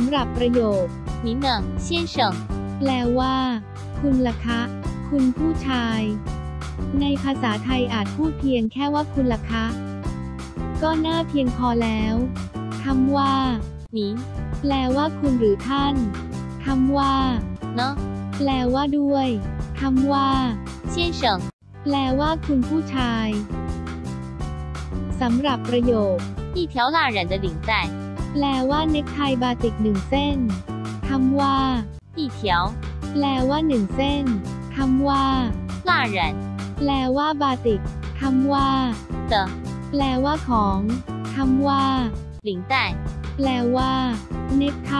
ำหรับประโยค 您呢，先生？ แปลว่า คุณล่ะคะ คุณผู้ชาย ในภาษาไทยอาจพูดเพียงแค่ว่าคุณล่ะคะ ก็น่าเพียงพอแล้วคำว่า 您 แปลว่าคุณหรือท่านคำว่า 呢， แปลว่าด้วยคำว่า 先生？ แปลว่าคุณผู้ชายสำหรับประโยค 一条蜡染的领带， แปลว่าเน็กไทบาติกหนึ่งเส้นคำว่าอีเถียวแปลว่าหนึ่งเส้นคำว่าลาเหรินแปลว่าบาติกคำว่าเตแปลว่าของคำว่าหลิงแต่แปลว่า เน็กไท